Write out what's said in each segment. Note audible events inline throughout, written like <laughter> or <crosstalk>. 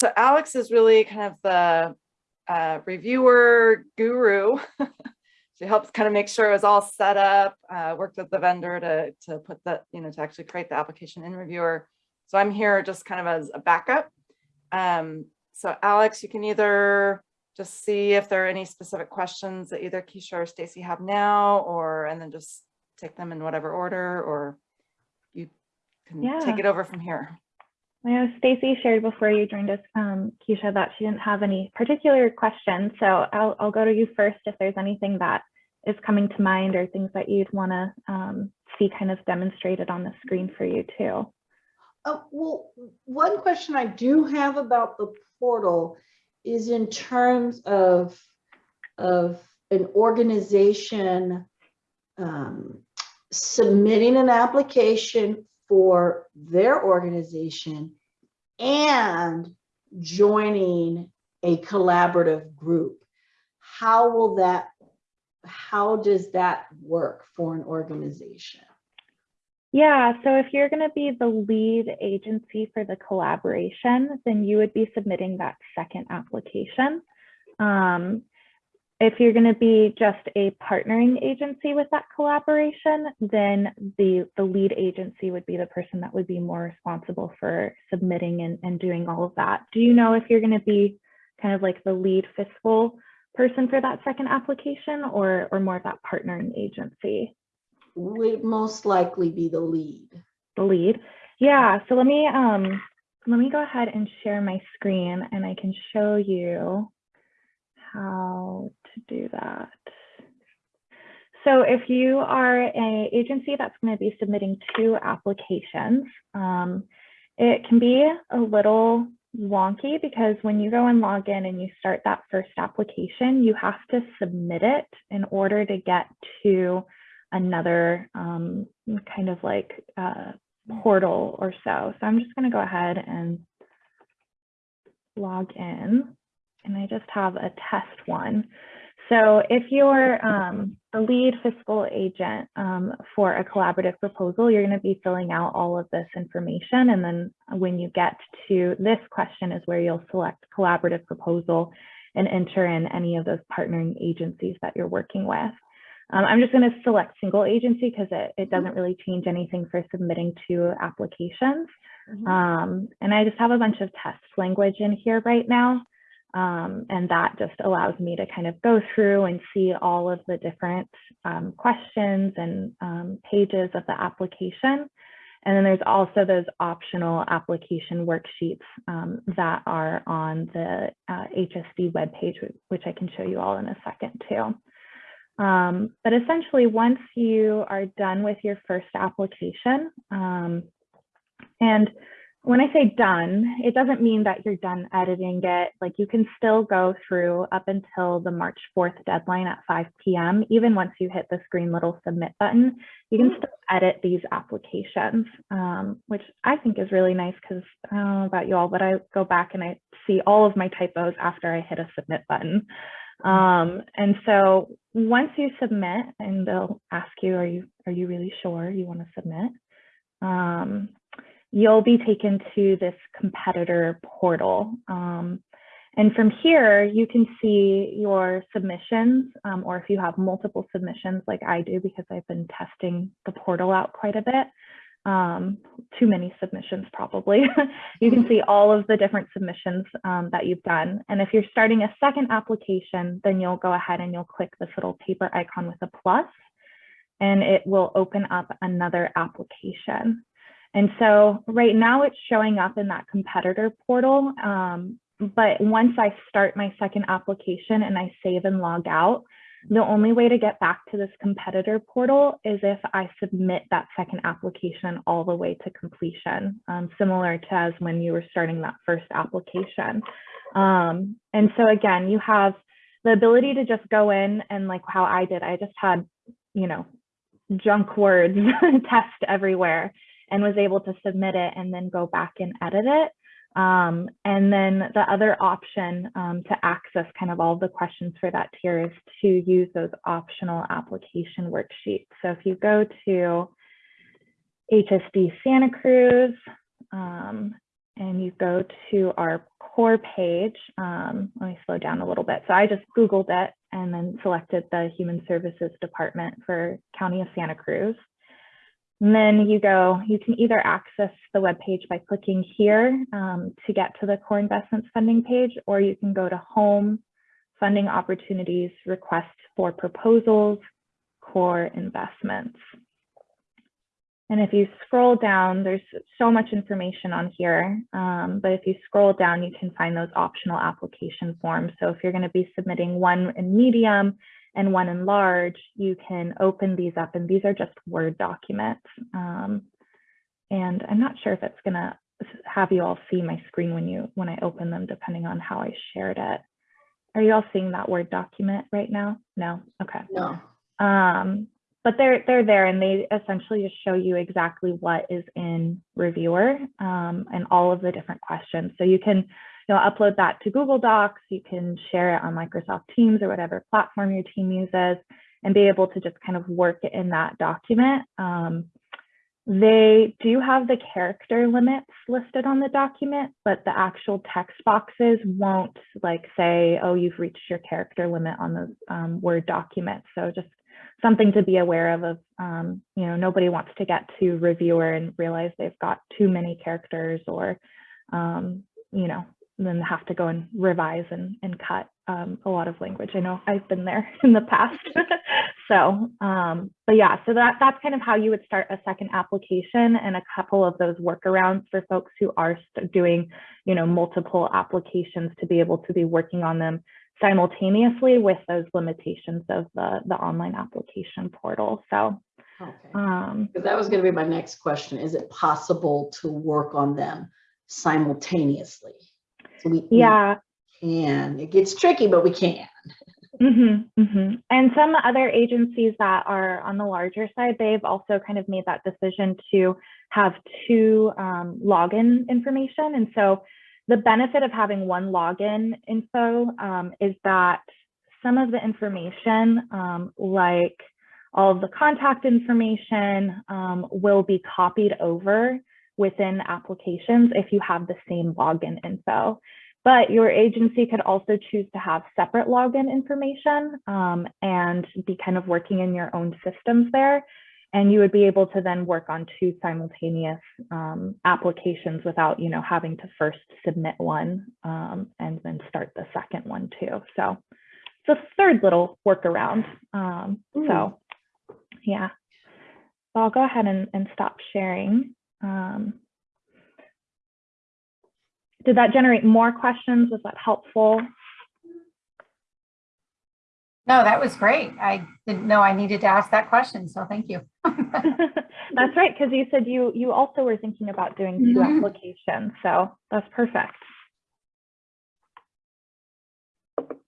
So Alex is really kind of the uh, Reviewr guru. <laughs> she helps kind of make sure it was all set up, uh, worked with the vendor to, to put that, you know, to actually create the application in Reviewr. So I'm here just kind of as a backup. Um, so Alex, you can either just see if there are any specific questions that either Keisha or Stacy have now, or and then just take them in whatever order, or you can Yeah. take it over from here. I know Stacy shared before you joined us, um, Keisha, that she didn't have any particular questions. So I'll, I'll go to you first if there's anything that is coming to mind or things that you'd want to um, see kind of demonstrated on the screen for you too. Uh, well, one question I do have about the portal is in terms of, of an organization um, submitting an application for their organization and joining a collaborative group. How will that, how does that work for an organization? Yeah, so if you're going to be the lead agency for the collaboration, then you would be submitting that second application. Um, if you're going to be just a partnering agency with that collaboration, then the, the lead agency would be the person that would be more responsible for submitting and, and doing all of that. Do you know if you're going to be kind of like the lead fiscal person for that second application or, or more of that partnering agency? Would most likely be the lead. the lead. Yeah, so let me um let me go ahead and share my screen and I can show you how to do that. So if you are a agency that's going to be submitting two applications, um, it can be a little wonky because when you go and log in and you start that first application, you have to submit it in order to get to another um, kind of like uh, portal or so. So I'm just going to go ahead and log in and I just have a test one. So if you're um, the lead fiscal agent um, for a collaborative proposal, you're going to be filling out all of this information. And then when you get to this question is where you'll select collaborative proposal and enter in any of those partnering agencies that you're working with. Um, I'm just going to select single agency because it, it doesn't really change anything for submitting to applications. Mhm. Um, and I just have a bunch of test language in here right now. Um, and that just allows me to kind of go through and see all of the different um, questions and um, pages of the application. And then there's also those optional application worksheets um, that are on the uh, HSD webpage, wh- which I can show you all in a second too. Um, but essentially, once you are done with your first application, um, and when I say done, it doesn't mean that you're done editing it. Like you can still go through up until the March 4th deadline at 5 p.m. Even once you hit this green little submit button, you can still edit these applications, um, which I think is really nice because I don't know about you all, but I go back and I see all of my typos after I hit a submit button. Um, and so once you submit and they'll ask you, are you, are you really sure you want to submit? Um, you'll be taken to this competitor portal. Um, and from here, you can see your submissions, um, or if you have multiple submissions like I do, because I've been testing the portal out quite a bit, um, too many submissions probably. <laughs> you can see all of the different submissions um, that you've done. And if you're starting a second application, then you'll go ahead and you'll click this little paper icon with a plus, and it will open up another application. And so right now it's showing up in that competitor portal. Um, but once I start my second application and I save and log out, the only way to get back to this competitor portal is if I submit that second application all the way to completion, um, similar to as when you were starting that first application. Um, and so again, you have the ability to just go in and like how I did, I just had, you know, junk words <laughs> test everywhere and was able to submit it and then go back and edit it. Um, and then the other option um, to access kind of all the questions for that tier is to use those optional application worksheets. So if you go to HSD Santa Cruz um, and you go to our core page, um, let me slow down a little bit. So I just Googled it and then selected the Human Services Department for County of Santa Cruz. And then you go, you can either access the web page by clicking here um, to get to the core investments funding page, or you can go to home, funding opportunities, request for proposals, core investments. And if you scroll down, there's so much information on here, um, but if you scroll down, you can find those optional application forms. So if you're gonna be submitting one in medium and one in large, you can open these up and these are just Word documents. Um, and I'm not sure if it's gonna have you all see my screen when you when I open them, depending on how I shared it. Are you all seeing that Word document right now? No, okay. No. Um, but they're they're there and they essentially just show you exactly what is in Reviewr um, and all of the different questions. So you can you know upload that to Google Docs, you can share it on Microsoft Teams or whatever platform your team uses and be able to just kind of work in that document. Um, they do have the character limits listed on the document, but the actual text boxes won't like say, oh, you've reached your character limit on the um, Word document. So just something to be aware of, of um, you know, nobody wants to get to Reviewr and realize they've got too many characters or, um, you know, then have to go and revise and, and cut um, a lot of language. I know I've been there <laughs> in the past. <laughs> so, um, but yeah, so that that's kind of how you would start a second application and a couple of those workarounds for folks who are doing, you know, multiple applications to be able to be working on them simultaneously with those limitations of the, the online application portal. So, Okay. um, that was gonna be my next question. Is it possible to work on them simultaneously? So we yeah, can. It gets tricky, but we can. hmm hmm And some other agencies that are on the larger side, they've also kind of made that decision to have two um, login information. And so the benefit of having one login info um, is that some of the information, um, like all of the contact information, um, will be copied over within applications if you have the same login info. But your agency could also choose to have separate login information um, and be kind of working in your own systems there. And you would be able to then work on two simultaneous um, applications without, you know, having to first submit one um, and then start the second one too. So it's a third little workaround. Um, so yeah, so I'll go ahead and, and stop sharing. Um, did that generate more questions? Was that helpful? No, that was great. I didn't know I needed to ask that question, so thank you. <laughs> <laughs> that's right, because you said you you also were thinking about doing two Mhm. applications, so that's perfect.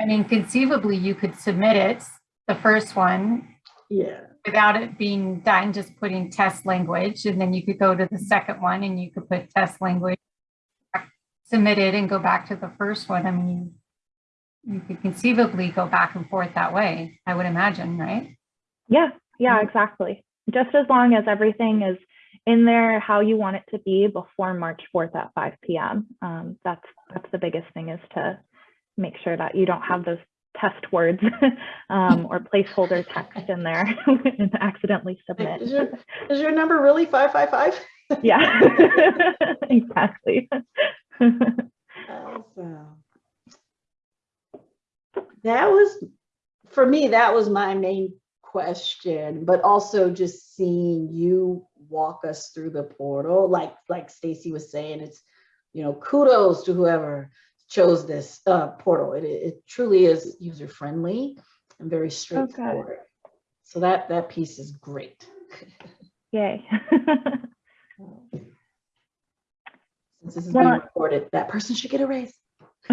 I mean, conceivably, you could submit it, the first one, Yeah. Without it being done, just putting test language, and then you could go to the second one and you could put test language, submitted and go back to the first one. I mean, you could conceivably go back and forth that way, I would imagine, right? Yeah, yeah, Mhm. exactly. Just as long as everything is in there how you want it to be before March 4th at 5 p.m. Um, that's that's the biggest thing is to make sure that you don't have those test words <laughs> um, or placeholder text in there <laughs> and accidentally submit. Is your, is your number really five, five, five? Yeah, <laughs> exactly. Awesome. That was, for me, that was my main question, but also just seeing you walk us through the portal, like, like Stacy was saying, it's, you know, kudos to whoever chose this uh, portal. It, it truly is user friendly and very straightforward. Okay. So that, that piece is great. <laughs> Yay. <laughs> Since this is being recorded, that person should get a raise. <laughs>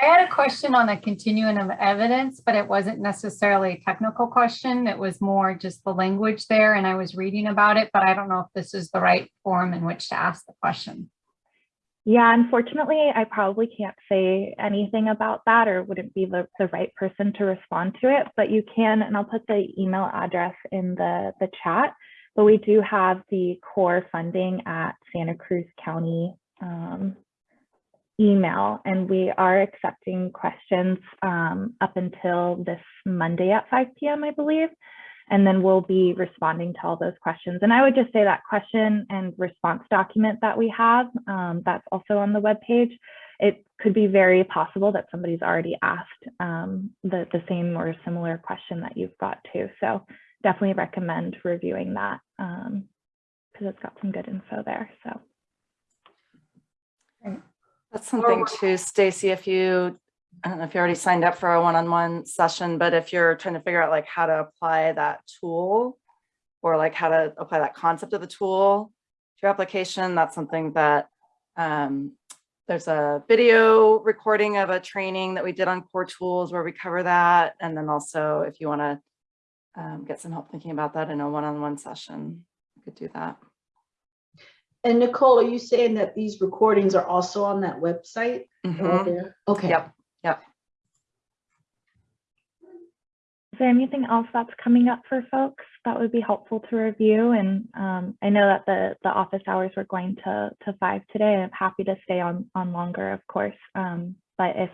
I had a question on the continuum of evidence, but it wasn't necessarily a technical question. It was more just the language there and I was reading about it, but I don't know if this is the right form in which to ask the question. Yeah, unfortunately, I probably can't say anything about that or wouldn't be the, the right person to respond to it, but you can, and I'll put the email address in the, the chat, but we do have the core funding at Santa Cruz County um, email and we are accepting questions um, up until this Monday at 5 p.m. I believe. And then we'll be responding to all those questions. And I would just say that question and response document that we have, um, that's also on the webpage. It could be very possible that somebody's already asked um, the, the same or similar question that you've got too. So definitely recommend reviewing that because it's got some good info there. So That's something too, Stacy, if you, I don't know if you already signed up for a one-on-one session, but if you're trying to figure out like how to apply that tool or like how to apply that concept of the tool to your application, that's something that um, there's a video recording of a training that we did on core tools where we cover that. And then also if you want to um, get some help thinking about that in a one-on-one session, you could do that. And Nicole, are you saying that these recordings are also on that website? They're Mhm. Okay. Yep. Yep. is there anything else that's coming up for folks that would be helpful to review? And um, I know that the, the office hours were going to, to five today. I'm happy to stay on, on longer, of course. Um, but if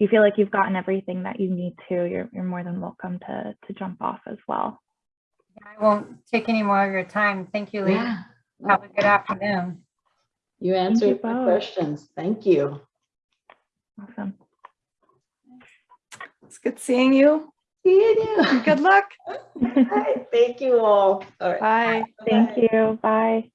you feel like you've gotten everything that you need to, you're, you're more than welcome to, to jump off as well. I won't take any more of your time. Thank you, Lee. Yeah. Have a good afternoon. You answered my questions. Thank you. Awesome. It's good seeing you. See you. Good luck. <laughs> All right, Thank you all. All right. Bye. Thank you. Bye.